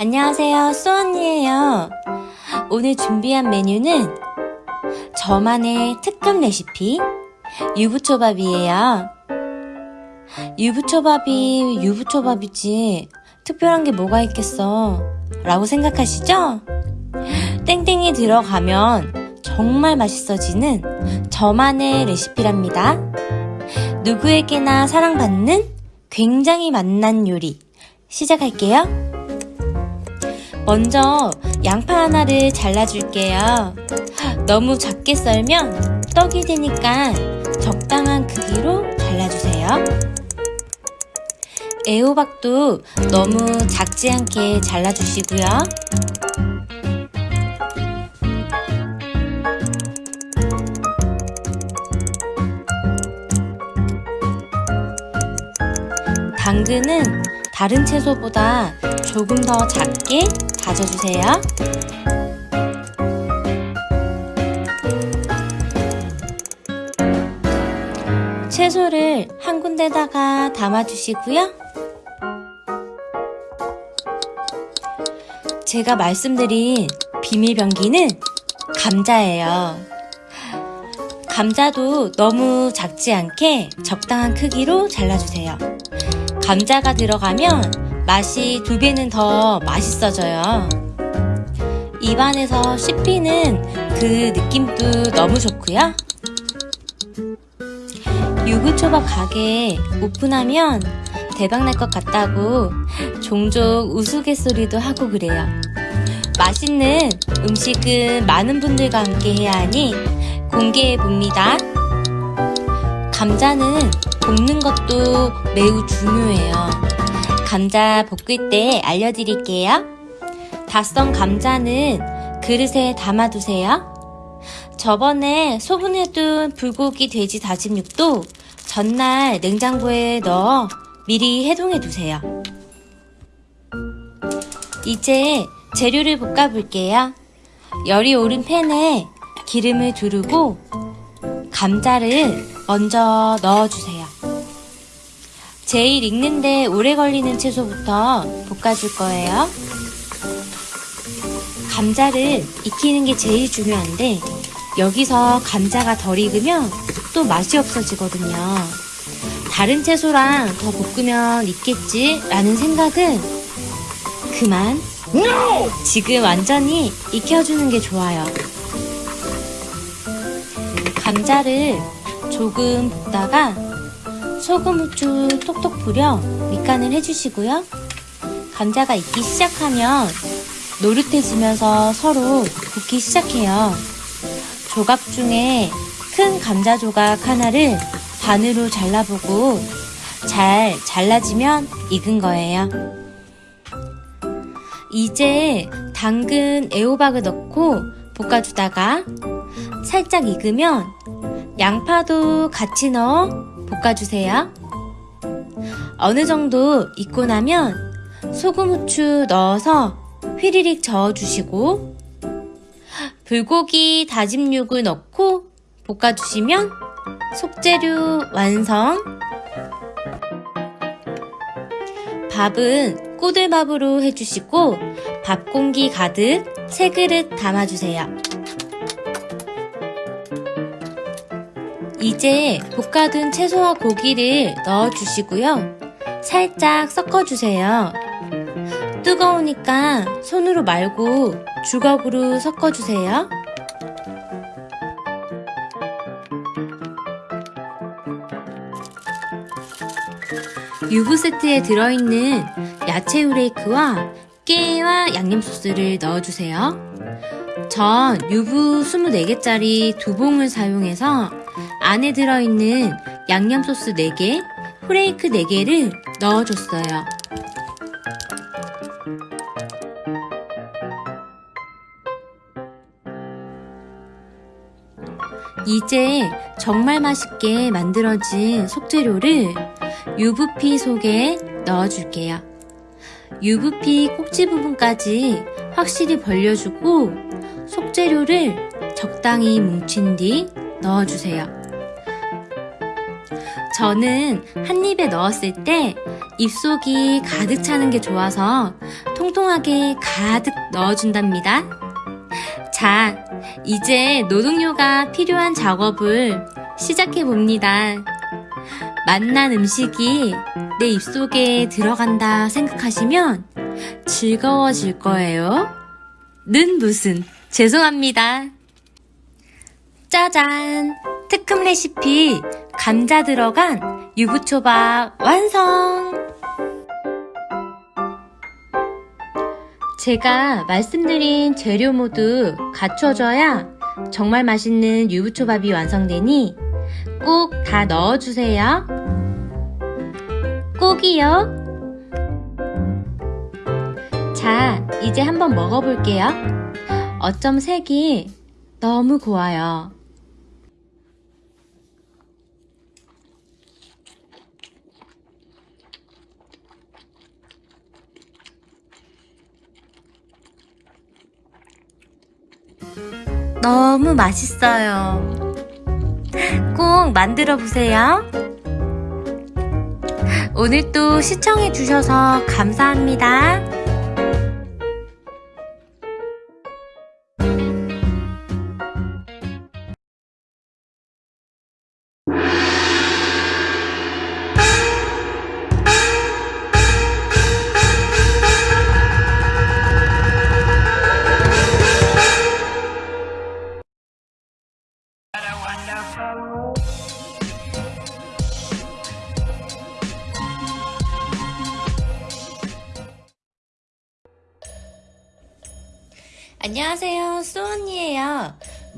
안녕하세요, 수언니에요. 오늘 준비한 메뉴는 저만의 특급 레시피 유부초밥이에요. 유부초밥이 유부초밥이지 특별한 게 뭐가 있겠어 라고 생각하시죠? 땡땡이 들어가면 정말 맛있어지는 저만의 레시피랍니다. 누구에게나 사랑받는 굉장히 맛난 요리 시작할게요. 먼저 양파 하나를 잘라줄게요. 너무 작게 썰면 떡이 되니까 적당한 크기로 잘라주세요. 애호박도 너무 작지 않게 잘라주시고요. 당근은 다른 채소보다 조금 더 작게 다져주세요. 채소를 한 군데다가 담아주시고요. 제가 말씀드린 비밀병기는 감자예요. 감자도 너무 작지 않게 적당한 크기로 잘라주세요. 감자가 들어가면 맛이 두 배는 더 맛있어져요. 입안에서 씹히는 그 느낌도 너무 좋고요. 유부초밥 가게 오픈하면 대박날 것 같다고 종종 우스갯소리도 하고 그래요. 맛있는 음식은 많은 분들과 함께 해야 하니 공개해 봅니다. 감자는 볶는 것도 매우 중요해요. 감자 볶을 때 알려드릴게요. 다 썬 감자는 그릇에 담아두세요. 저번에 소분해둔 불고기 돼지 다짐육도 전날 냉장고에 넣어 미리 해동해 두세요. 이제 재료를 볶아 볼게요. 열이 오른 팬에 기름을 두르고 감자를 먼저 넣어주세요. 제일 익는데 오래 걸리는 채소부터 볶아줄 거예요. 감자를 익히는 게 제일 중요한데 여기서 감자가 덜 익으면 또 맛이 없어지거든요. 다른 채소랑 더 볶으면 있겠지 라는 생각은 그만 지금 완전히 익혀주는 게 좋아요. 감자를 조금 볶다가 소금, 후추 톡톡 뿌려 밑간을 해주시고요. 감자가 익기 시작하면 노릇해지면서 서로 볶기 시작해요. 조각 중에 큰 감자 조각 하나를 반으로 잘라보고 잘 잘라지면 익은 거예요. 이제 당근, 애호박을 넣고 볶아주다가 살짝 익으면 양파도 같이 넣어 볶아주세요. 어느 정도 익고 나면 소금, 후추 넣어서 휘리릭 저어주시고 불고기 다짐육을 넣고 볶아주시면 속재료 완성! 밥은 꼬들밥으로 해주시고 밥 공기 가득 세 그릇 담아주세요. 이제 볶아둔 채소와 고기를 넣어주시고요. 살짝 섞어주세요. 뜨거우니까 손으로 말고 주걱으로 섞어주세요. 유부 세트에 들어있는 야채 후레이크와 깨와 양념 소스를 넣어주세요. 전 유부 24개짜리 두 봉을 사용해서 안에 들어있는 양념 소스 4개, 후레이크 4개를 넣어줬어요. 이제 정말 맛있게 만들어진 속재료를 유부피 속에 넣어줄게요. 유부피 꼭지 부분까지 확실히 벌려주고 속재료를 적당히 뭉친 뒤 넣어주세요. 저는 한 입에 넣었을 때 입속이 가득 차는 게 좋아서 통통하게 가득 넣어준답니다. 자, 이제 노동요가 필요한 작업을 시작해 봅니다. 맛난 음식이 내 입속에 들어간다 생각하시면 즐거워질 거예요. 는 무슨, 죄송합니다. 짜잔! 특급 레시피 감자 들어간 유부초밥 완성! 제가 말씀드린 재료 모두 갖춰져야 정말 맛있는 유부초밥이 완성되니 꼭 다 넣어주세요. 꼭이요. 자, 이제 한번 먹어볼게요. 어쩜 색이 너무 고와요. 너무 맛있어요. 꼭 만들어 보세요. 오늘도 시청해 주셔서 감사합니다.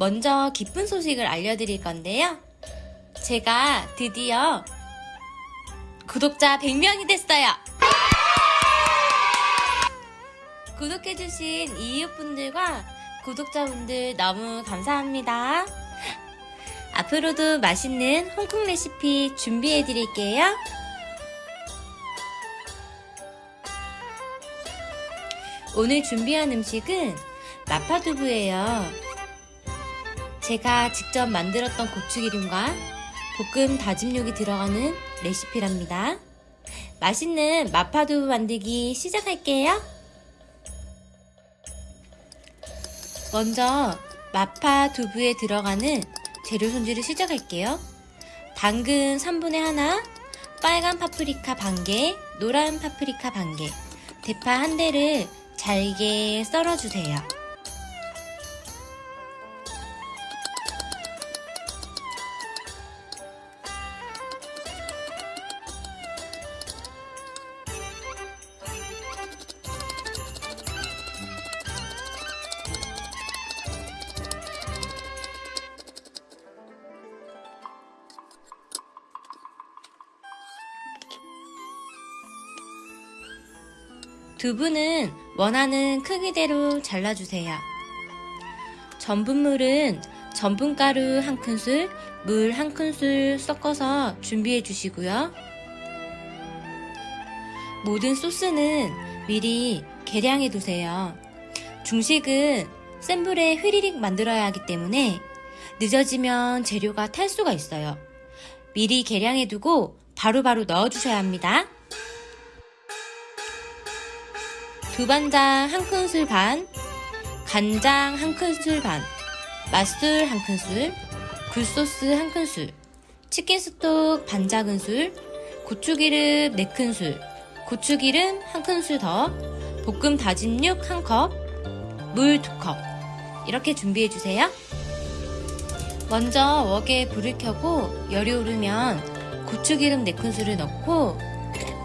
먼저 기쁜 소식을 알려드릴 건데요. 제가 드디어 구독자 100명이 됐어요. 구독해주신 이웃분들과 구독자분들 너무 감사합니다. 앞으로도 맛있는 홍콩 레시피 준비해드릴게요. 오늘 준비한 음식은 마파두부예요. 제가 직접 만들었던 고추기름과 볶음 다짐육이 들어가는 레시피랍니다. 맛있는 마파두부 만들기 시작할게요. 먼저 마파두부에 들어가는 재료 손질을 시작할게요. 당근 3분의 1, 빨간 파프리카 반개, 노란 파프리카 반개, 대파 한 대를 잘게 썰어주세요. 두부는 원하는 크기대로 잘라주세요. 전분물은 전분가루 한 큰술, 물 한 큰술 섞어서 준비해 주시고요. 모든 소스는 미리 계량해 두세요. 중식은 센 불에 휘리릭 만들어야 하기 때문에 늦어지면 재료가 탈 수가 있어요. 미리 계량해 두고 바로바로 넣어 주셔야 합니다. 두반장 한 큰술 반, 간장 한 큰술 반, 맛술 한 큰술, 굴소스 한 큰술, 치킨 스톡 반 작은 술, 고추기름 4큰술, 고추기름 한 큰술 더, 볶음 다진 육한 컵, 물두 컵. 이렇게 준비해 주세요. 먼저 웍에 불을 켜고 열이 오르면 고추기름 4큰술을 넣고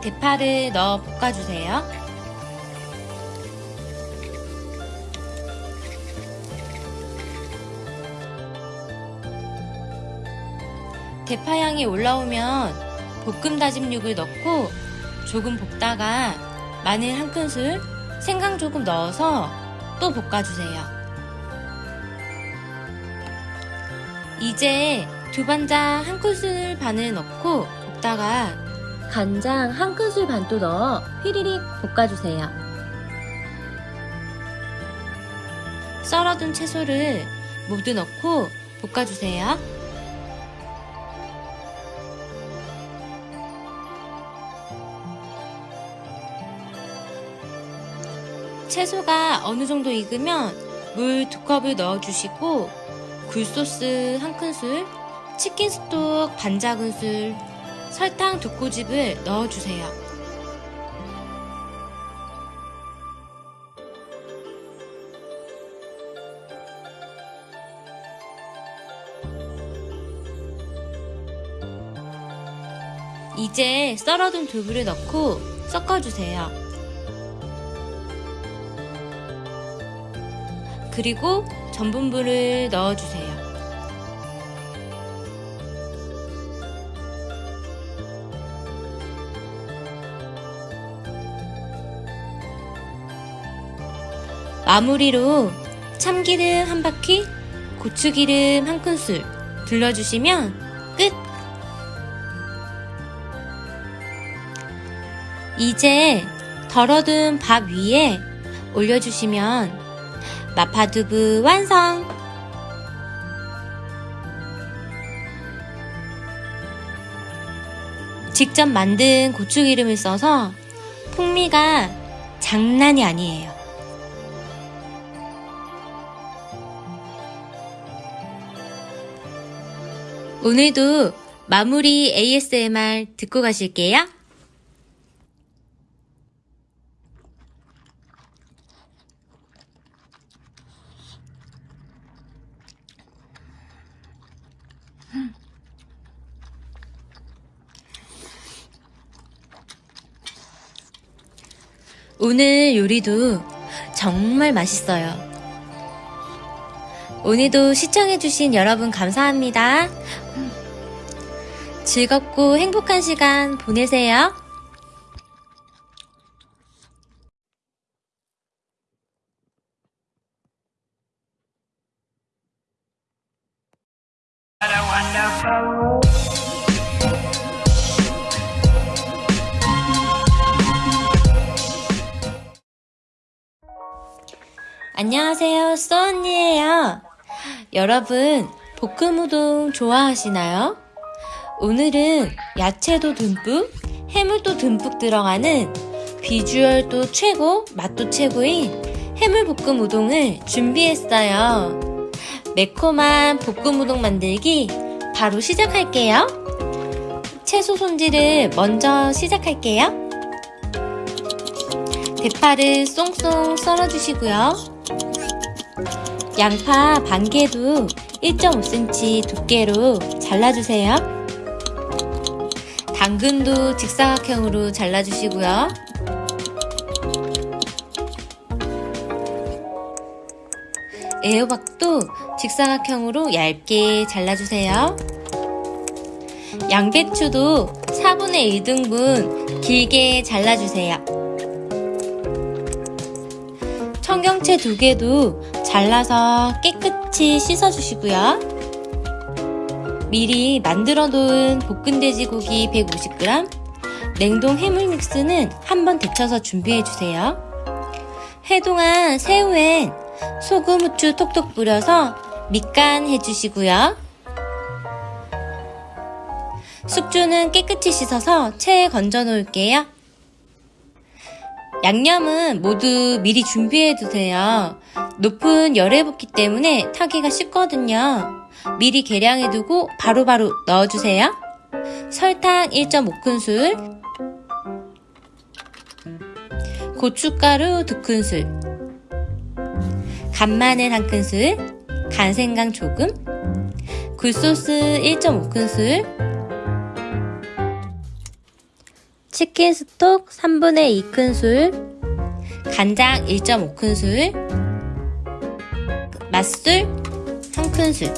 대파를 넣어 볶아주세요. 대파향이 올라오면 볶음 다짐육을 넣고 조금 볶다가 마늘 한 큰술, 생강 조금 넣어서 또 볶아주세요. 이제 두반장 한 큰술 반을 넣고 볶다가 간장 한 큰술 반또 넣어 휘리릭 볶아주세요. 썰어둔 채소를 모두 넣고 볶아주세요. 채소가 어느 정도 익으면 물 두 컵을 넣어주시고 굴소스 한 큰술, 치킨 스톡 반 작은술, 설탕 두 꼬집을 넣어주세요. 이제 썰어둔 두부를 넣고 섞어주세요. 그리고 전분물을 넣어주세요. 마무리로 참기름 한 바퀴, 고추기름 한 큰술 둘러주시면 끝! 이제 덜어둔 밥 위에 올려주시면 마파두부 완성! 직접 만든 고추기름을 써서 풍미가 장난이 아니에요. 오늘도 마무리 ASMR 듣고 가실게요. 오늘 요리도 정말 맛있어요. 오늘도 시청해주신 여러분 감사합니다. 즐겁고 행복한 시간 보내세요. 안녕하세요, 쏘언니예요. 여러분, 볶음 우동 좋아하시나요? 오늘은 야채도 듬뿍, 해물도 듬뿍 들어가는 비주얼도 최고, 맛도 최고인 해물볶음 우동을 준비했어요. 매콤한 볶음 우동 만들기 바로 시작할게요. 채소 손질을 먼저 시작할게요. 대파를 쏭쏭 썰어주시고요. 양파 반 개도 1.5cm 두께로 잘라주세요. 당근도 직사각형으로 잘라주시고요. 애호박도 직사각형으로 얇게 잘라주세요. 양배추도 4분의 1등분 길게 잘라주세요. 청경채 두 개도 잘라서 깨끗이 씻어주시고요. 미리 만들어 놓은 볶은 돼지고기 150g, 냉동 해물 믹스는 한번 데쳐서 준비해 주세요. 해동한 새우엔 소금, 후추 톡톡 뿌려서 밑간 해주시고요. 숙주는 깨끗이 씻어서 체에 건져 놓을게요. 양념은 모두 미리 준비해 두세요. 높은 열에 붓기 때문에 타기가 쉽거든요. 미리 계량해 두고 바로바로 넣어주세요. 설탕 1.5큰술 고춧가루 2큰술 간마늘 1큰술 간생강 조금 굴소스 1.5큰술 치킨 스톡 3분의 2큰술 간장 1.5큰술 맛술 1큰술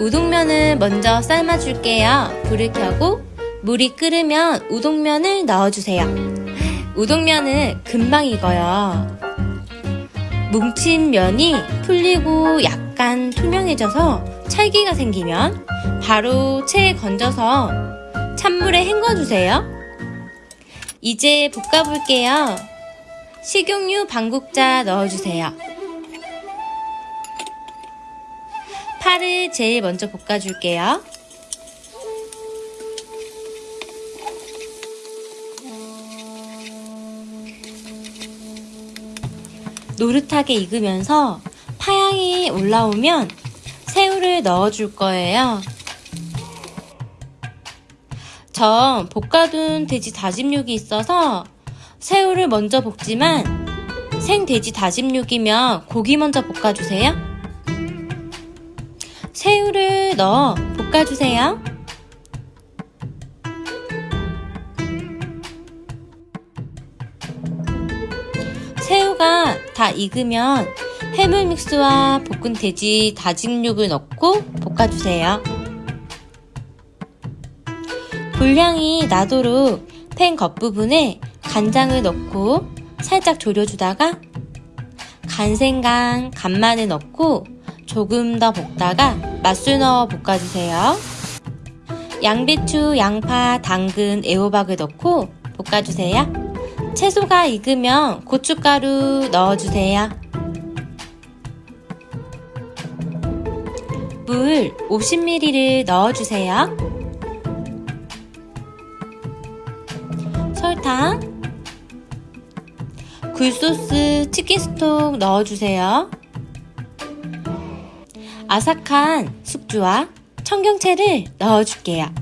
우동면을 먼저 삶아줄게요. 불을 켜고 물이 끓으면 우동면을 넣어주세요. 우동면은 금방 익어요. 뭉친 면이 풀리고 약간 투명해져서 찰기가 생기면 바로 체에 건져서 찬물에 헹궈주세요. 이제 볶아볼게요. 식용유 반국자 넣어주세요. 파를 제일 먼저 볶아줄게요. 노릇하게 익으면서 파향이 올라오면 새우를 넣어줄 거예요. 전 볶아둔 돼지 다짐육이 있어서 새우를 먼저 볶지만 생 돼지 다짐육이면 고기 먼저 볶아주세요. 새우를 넣어 볶아주세요. 새우가 다 익으면 해물 믹스와 볶은 돼지 다짐육을 넣고 볶아주세요. 불향이 나도록 팬 겉부분에 간장을 넣고 살짝 졸여주다가 간생강, 간마늘 넣고 조금 더 볶다가 맛술 넣어 볶아주세요. 양배추, 양파, 당근, 애호박을 넣고 볶아주세요. 채소가 익으면 고춧가루 넣어주세요. 물 50ml를 넣어주세요. 설탕, 굴소스, 치킨 스톡 넣어주세요. 아삭한 숙주와 청경채를 넣어줄게요.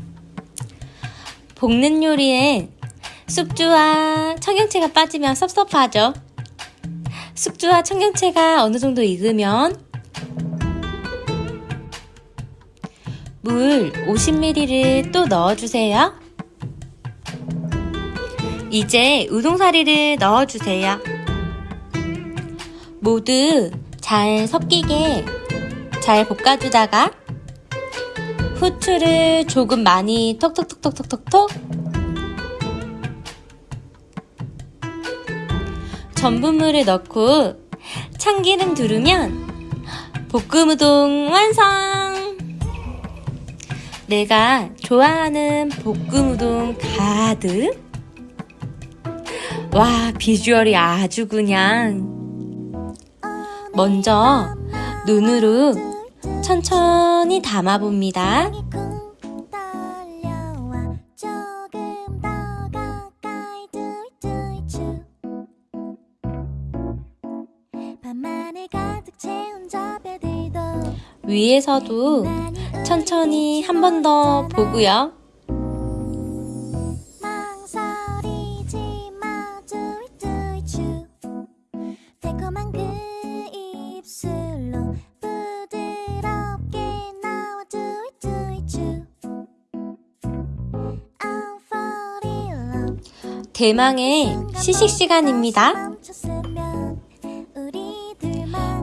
볶는 요리엔 숙주와 청경채가 빠지면 섭섭하죠. 숙주와 청경채가 어느 정도 익으면 물 50ml를 또 넣어주세요. 이제 우동사리를 넣어주세요. 모두 잘 섞이게 잘 볶아주다가 후추를 조금 많이 톡톡톡톡톡톡 전분물을 넣고 참기름 두르면 볶음 우동 완성! 내가 좋아하는 볶음 우동 가득. 와 비주얼이 아주 그냥. 먼저 눈으로 천천히 담아봅니다. 위에서도 천천히 한 번 더 보고요. 대망의 시식 시간입니다.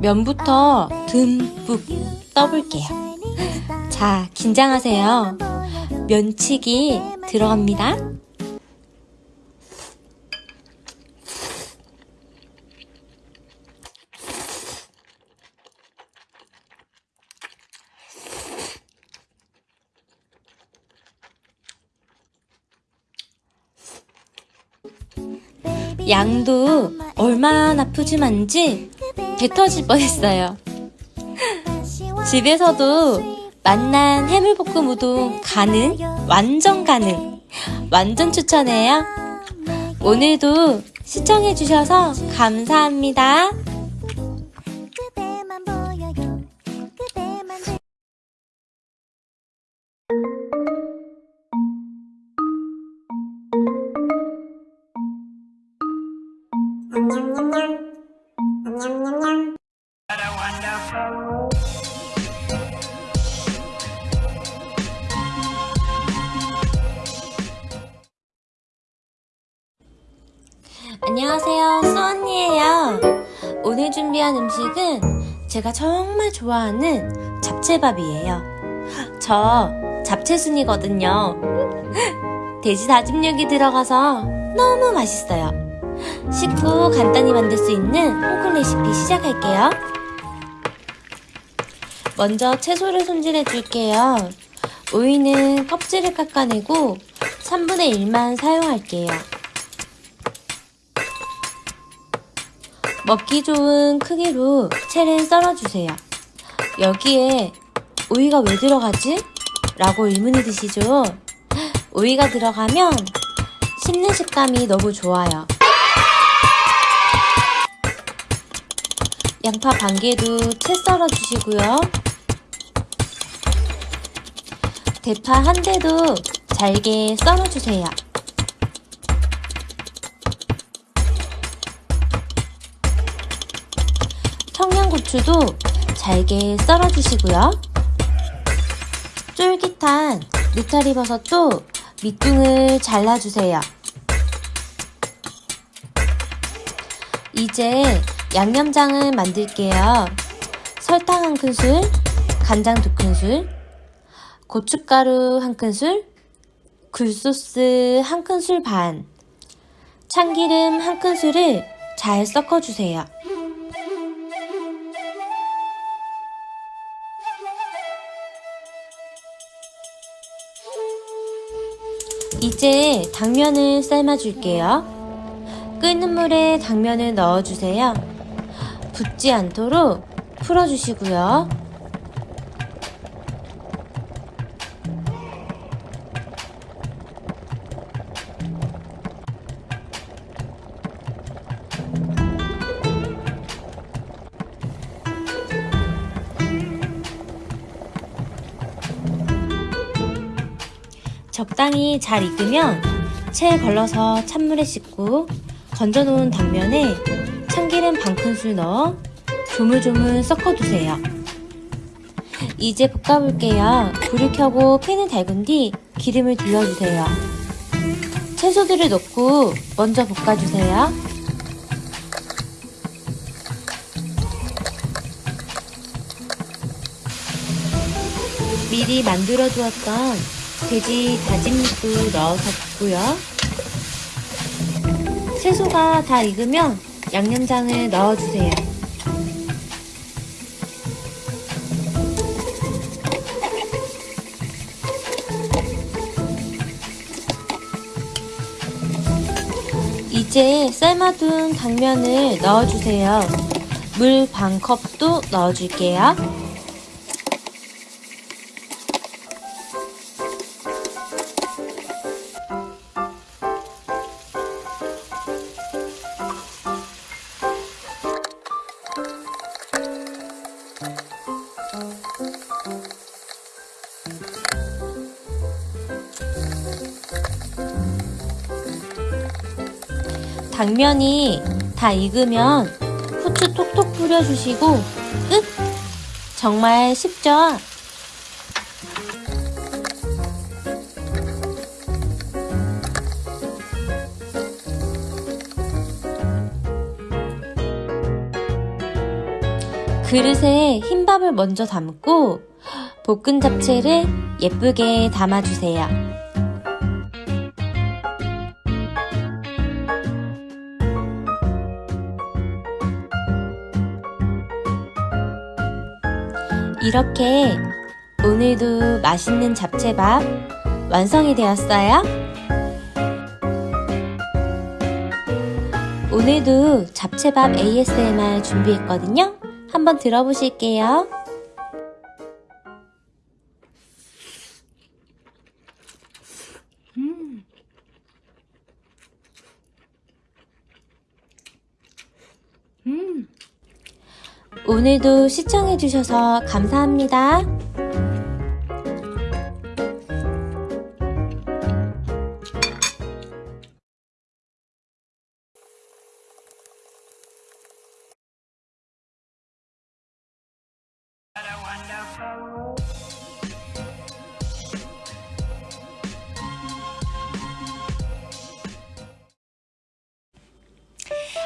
면부터 듬뿍 떠볼게요. 자, 긴장하세요. 면치기 들어갑니다. 양도 얼마나 푸짐한지 배 터질 뻔했어요. 집에서도 맛난 해물볶음 우동 가능, 완전 가능, 완전 추천해요. 오늘도 시청해주셔서 감사합니다. 준비한 음식은 제가 정말 좋아하는 잡채밥이에요. 저 잡채순이거든요. 돼지 다짐육이 들어가서 너무 맛있어요. 쉽고 간단히 만들 수 있는 홍콩 레시피 시작할게요. 먼저 채소를 손질해 줄게요. 오이는 껍질을 깎아내고 3분의 1만 사용할게요. 먹기 좋은 크기로 채를 썰어주세요. 여기에 오이가 왜 들어가지? 라고 의문이 드시죠? 오이가 들어가면 씹는 식감이 너무 좋아요. 양파 반 개도 채 썰어 주시고요. 대파 한 대도 잘게 썰어 주세요. 고추도 잘게 썰어 주시고요. 쫄깃한 느타리 버섯도 밑둥을 잘라주세요. 이제 양념장을 만들게요. 설탕 한 큰술, 간장 두 큰술, 고춧가루 한 큰술, 굴소스 한 큰술 반, 참기름 한 큰술을 잘 섞어주세요. 이제 당면을 삶아줄게요. 끓는 물에 당면을 넣어주세요. 붙지 않도록 풀어주시고요. 잘 익으면 체에 걸러서 찬물에 씻고 건져놓은 당면에 참기름 반 큰술 넣어 조물조물 섞어두세요. 이제 볶아볼게요. 불을 켜고 팬을 달군 뒤 기름을 둘러주세요. 채소들을 넣고 먼저 볶아주세요. 미리 만들어 두었던 돼지 다짐육도 넣어서 볶고요. 채소가 다 익으면 양념장을 넣어주세요. 이제 삶아둔 당면을 넣어주세요. 물 반 컵도 넣어줄게요. 당면이 다 익으면 후추 톡톡 뿌려주시고 끝! 정말 쉽죠? 그릇에 흰밥을 먼저 담고 볶은 잡채를 예쁘게 담아주세요. 이렇게 오늘도 맛있는 잡채밥 완성이 되었어요. 오늘도 잡채밥 ASMR 준비했거든요. 한번 들어보실게요. 오늘도 시청해주셔서 감사합니다.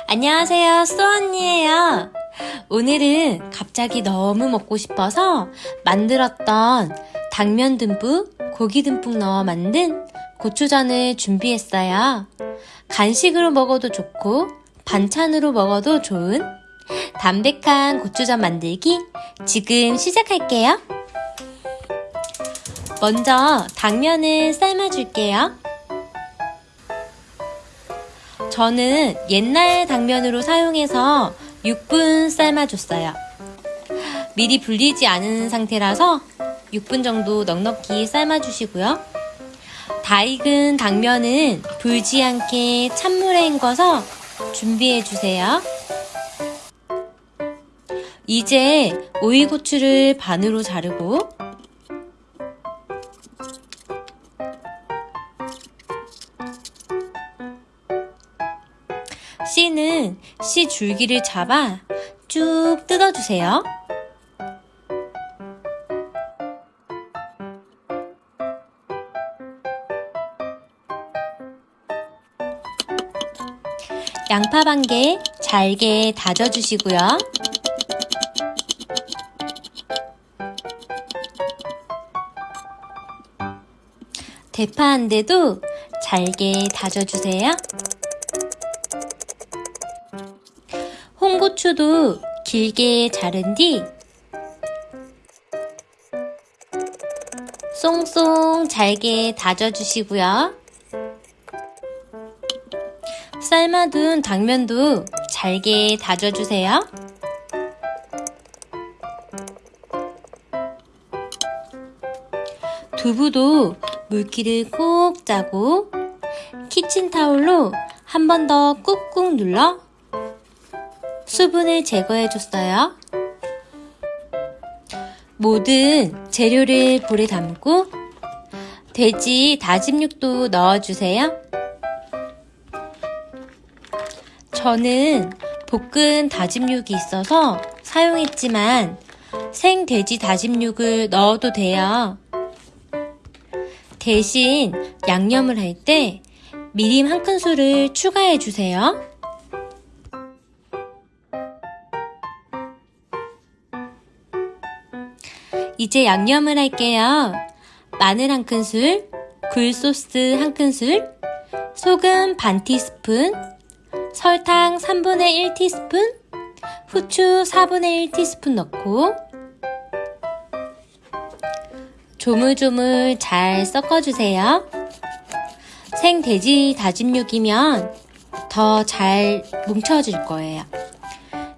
안녕하세요, 쏘 언니예요. 오늘은 갑자기 너무 먹고 싶어서 만들었던 당면 듬뿍, 고기 듬뿍 넣어 만든 고추전을 준비했어요. 간식으로 먹어도 좋고 반찬으로 먹어도 좋은 담백한 고추전 만들기 지금 시작할게요. 먼저 당면을 삶아줄게요. 저는 옛날 당면으로 사용해서 6분 삶아줬어요. 미리 불리지 않은 상태라서 6분 정도 넉넉히 삶아주시고요. 다 익은 당면은 불지 않게 찬물에 헹궈서 준비해주세요. 이제 오이고추를 반으로 자르고 줄기를 잡아 쭉 뜯어주세요. 양파 반 개 잘게 다져주시고요. 대파 한 대도 잘게 다져주세요. 홍고추도 길게 자른 뒤 쏭쏭 잘게 다져주시고요. 삶아둔 당면도 잘게 다져주세요. 두부도 물기를 꼭 짜고 키친타올로 한 번 더 꾹꾹 눌러 수분을 제거해줬어요. 모든 재료를 볼에 담고 돼지 다짐 육도 넣어주세요. 저는 볶은 다짐육이 있어서 사용했지만 생 돼지 다짐육을 넣어도 돼요. 대신 양념을 할 때 미림 한 큰술을 추가해 주세요. 이제 양념을 할게요. 마늘 한 큰술, 굴소스 한 큰술, 소금 반 티스푼, 설탕 3분의 1 티스푼, 후추 4분의 1 티스푼 넣고 조물조물 잘 섞어주세요. 생 돼지 다짐육이면 더 잘 뭉쳐질 거예요.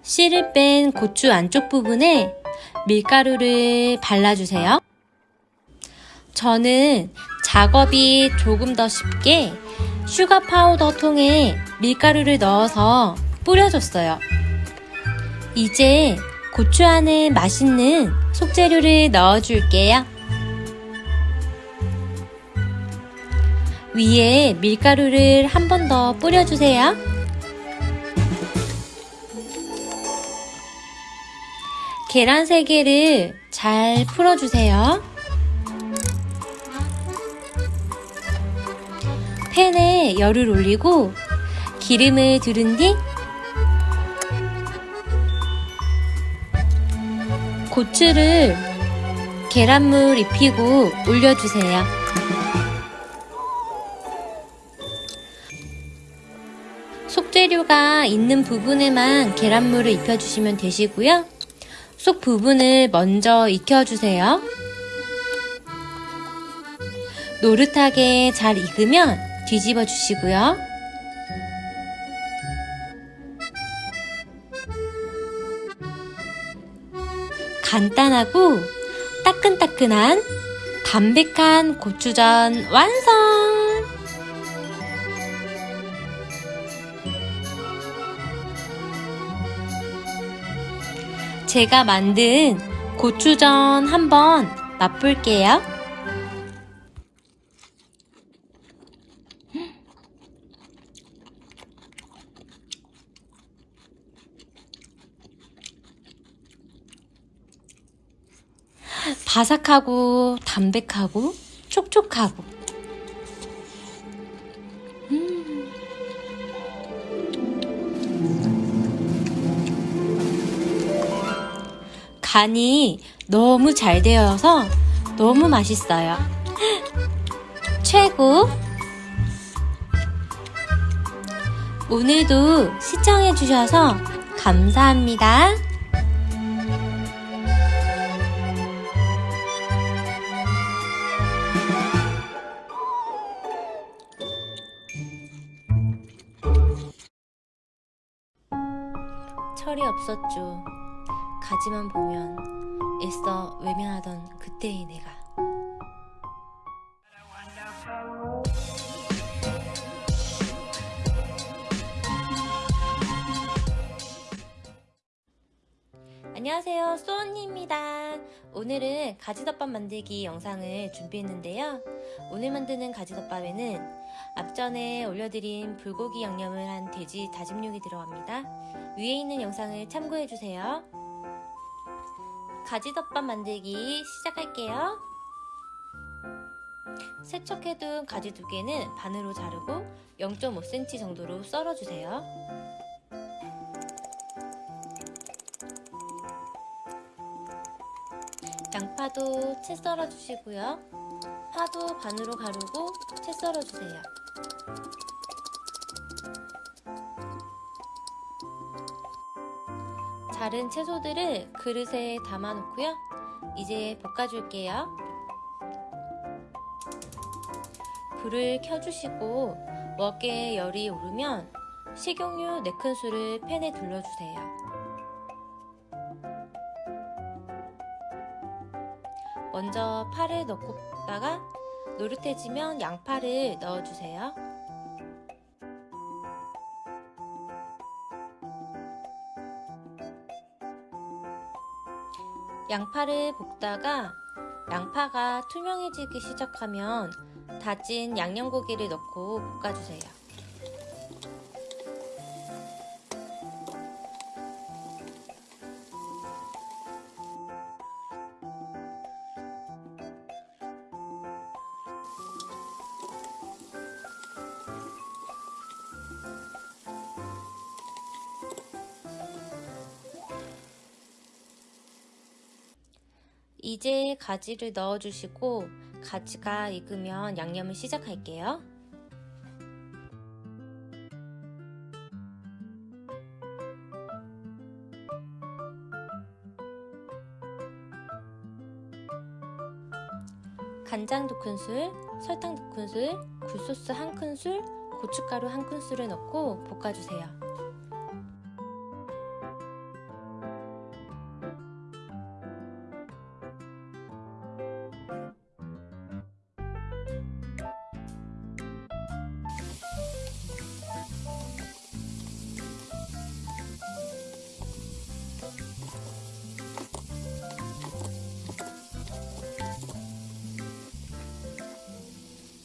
씨를 뺀 고추 안쪽 부분에 밀가루를 발라주세요. 저는 작업이 조금 더 쉽게 sugar powder 통에 밀가루를 넣어서 뿌려줬어요. 이제 고추 안에 맛있는 속재료를 넣어줄게요. 위에 밀가루를 한 번 더 뿌려주세요. 계란 3개를 잘 풀어주세요. 팬에 열을 올리고 기름을 두른 뒤 고추를 계란물 입히고 올려주세요. 속재료가 있는 부분에만 계란물을 입혀주시면 되시고요. 속 부분을 먼저 익혀주세요. 노릇하게 잘 익으면 뒤집어 주시고요. 간단하고 따끈따끈한 담백한 고추전 완성! 제가 만든 고추전 한번 맛볼게요. 바삭하고 담백하고 촉촉하고 간이 너무 잘 되어서 너무 맛있어요. 최고! 오늘도 시청해주셔서 감사합니다. 철이 없었죠. 가지만 보면 애써 외면하던 그때의 내가. 안녕하세요, 소언니입니다. 오늘은 가지덮밥 만들기 영상을 준비했는데요. 오늘 만드는 가지덮밥에는 앞전에 올려드린 불고기 양념을 한 돼지 다짐육이 들어갑니다. 위에 있는 영상을 참고해주세요. 가지덮밥 만들기 시작할게요. 세척해둔 가지 두 개는 반으로 자르고 0.5cm 정도로 썰어주세요. 양파도 채 썰어주시고요. 파도 반으로 가르고 채 썰어주세요. 자른 채소들을 그릇에 담아 놓고요. 이제 볶아줄게요. 불을 켜주시고 웍에 열이 오르면 식용유 4큰술을 팬에 둘러주세요. 먼저 파를 넣고 볶다가 노릇해지면 양파를 넣어주세요. 양파를 볶다가 양파가 투명해지기 시작하면 다진 양념고기를 넣고 볶아주세요. 가지를 넣어주시고 가지가 익으면 양념을 시작할게요. 간장 2큰술, 설탕 2큰술, 굴소스 1큰술, 고춧가루 1큰술을 넣고 볶아주세요.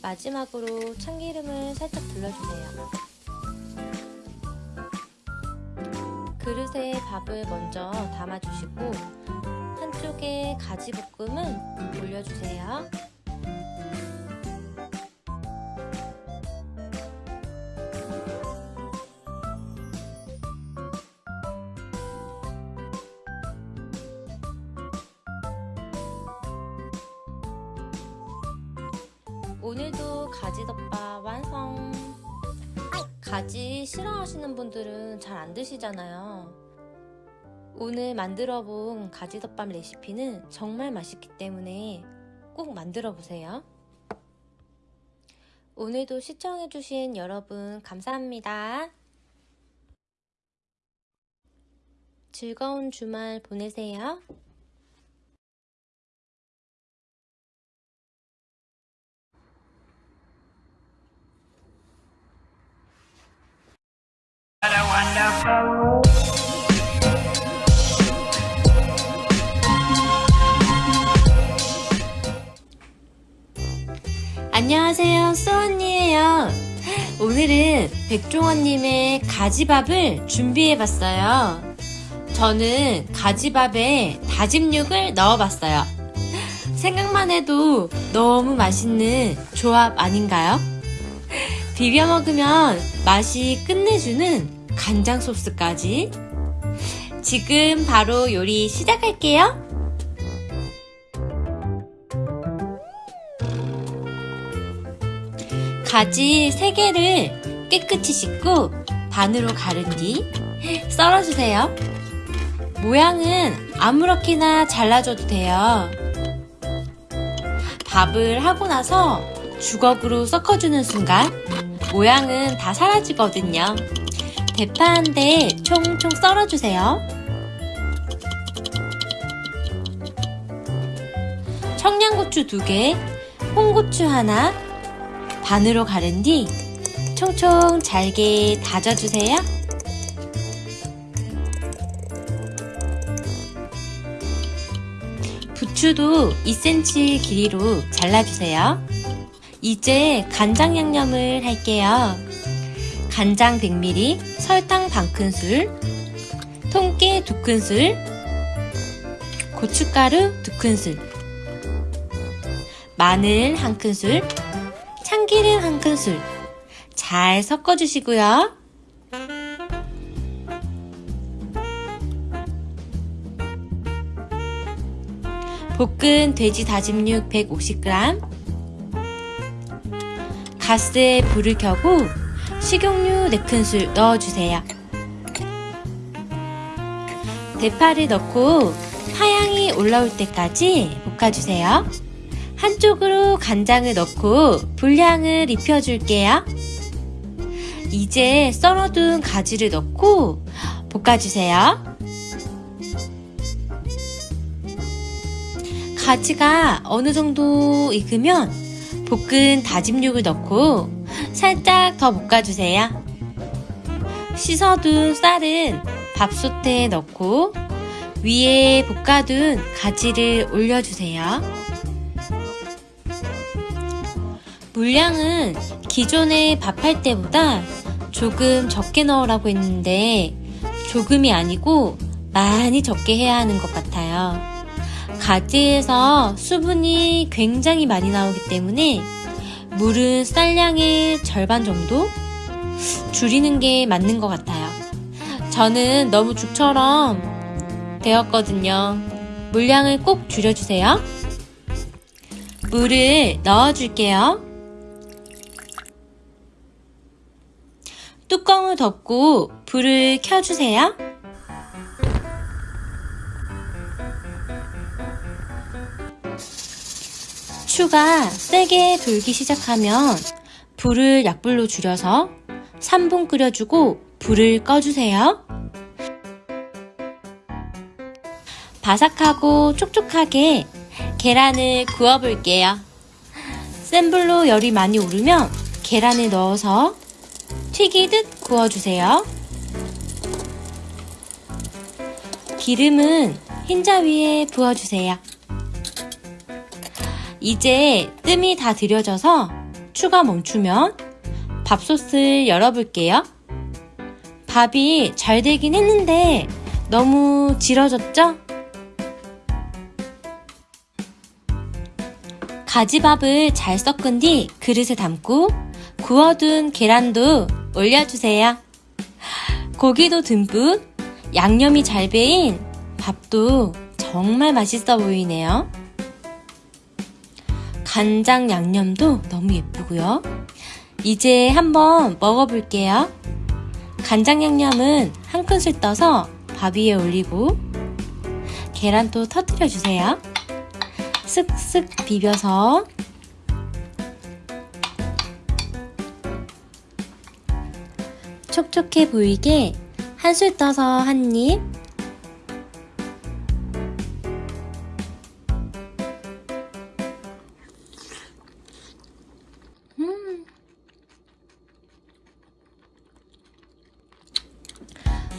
마지막으로 참기름을 살짝 둘러주세요. 그릇에 밥을 먼저 담아주시고 한쪽에 가지 볶음은 올려주세요. 드시잖아요. 오늘 만들어 본 가지덮밥 레시피는 정말 맛있기 때문에 꼭 만들어 보세요. 오늘도 시청해주신 여러분 감사합니다. 즐거운 주말 보내세요. 안녕하세요, 수언니예요. 오늘은 백종원님의 가지밥을 준비해봤어요. 저는 가지밥에 다짐육을 넣어봤어요. 생각만 해도 너무 맛있는 조합 아닌가요? 비벼 먹으면 맛이 끝내주는 간장 소스까지. 지금 바로 요리 시작할게요. 가지 3개를 깨끗이 씻고 반으로 가른 뒤 썰어주세요. 모양은 아무렇게나 잘라줘도 돼요. 밥을 하고 나서 주걱으로 섞어주는 순간 모양은 다 사라지거든요. 대파 한 대 총총 썰어주세요. 청양고추 2개, 홍고추 하나, 반으로 가른 뒤 총총 잘게 다져주세요. 부추도 2cm 길이로 잘라주세요. 이제 간장 양념을 할게요. 간장 100ml, 설탕 반큰술, 통깨 2큰술, 고춧가루 2큰술, 마늘 1큰술, 참기름 1큰술 잘 섞어주시고요. 볶은 돼지 다짐육 150g 가스에 불을 켜고 식용유 4큰술 넣어주세요. 대파를 넣고 파향이 올라올 때까지 볶아주세요. 한쪽으로 간장을 넣고 불향을 입혀줄게요. 이제 썰어둔 가지를 넣고 볶아주세요. 가지가 어느 정도 익으면 볶은 다짐육을 넣고 살짝 더 볶아주세요. 씻어둔 쌀은 밥솥에 넣고 위에 볶아둔 가지를 올려주세요. 물량은 기존에 밥할 때보다 조금 적게 넣으라고 했는데 조금이 아니고 많이 적게 해야 하는 것 같아요. 가지에서 수분이 굉장히 많이 나오기 때문에 물은 쌀량의 절반 정도 줄이는 게 맞는 것 같아요. 저는 너무 죽처럼 되었거든요. 물량을 꼭 줄여주세요. 물을 넣어줄게요. 뚜껑을 덮고 불을 켜주세요. 추가 세게 돌기 시작하면 불을 약불로 줄여서 3분 끓여주고 불을 꺼주세요. 바삭하고 촉촉하게 계란을 구워볼게요. 센 불로 열이 많이 오르면 계란을 넣어서 튀기듯 구워주세요. 기름은 흰자 위에 부어주세요. 이제 뜸이 다 들여져서 추가 멈추면 밥솥을 열어볼게요. 밥이 잘 되긴 했는데 너무 질어졌죠? 가지밥을 잘 섞은 뒤 그릇에 담고 구워둔 계란도 올려주세요. 고기도 듬뿍 양념이 잘 배인 밥도 정말 맛있어 보이네요. 간장 양념도 너무 예쁘고요. 이제 한번 먹어볼게요. 간장 양념은 한 큰술 떠서 밥 위에 올리고 계란도 터뜨려 주세요. 쓱쓱 비벼서 촉촉해 보이게 한 술 떠서 한 입.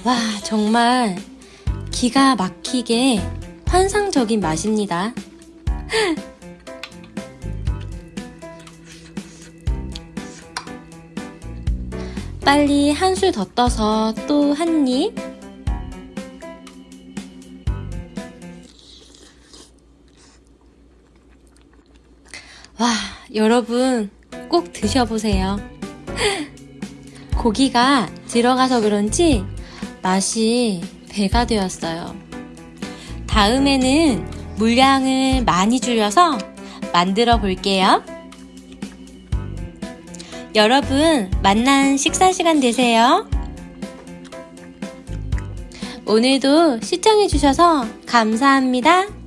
와, 정말 기가 막히게 환상적인 맛입니다. 빨리 한 술 더 떠서 또 한 입. 와, 여러분 꼭 드셔보세요. 고기가 들어가서 그런지 맛이 배가 되었어요. 다음에는 물량을 많이 줄여서 만들어 볼게요. 여러분, 만난 식사 시간 되세요. 오늘도 시청해주셔서 감사합니다.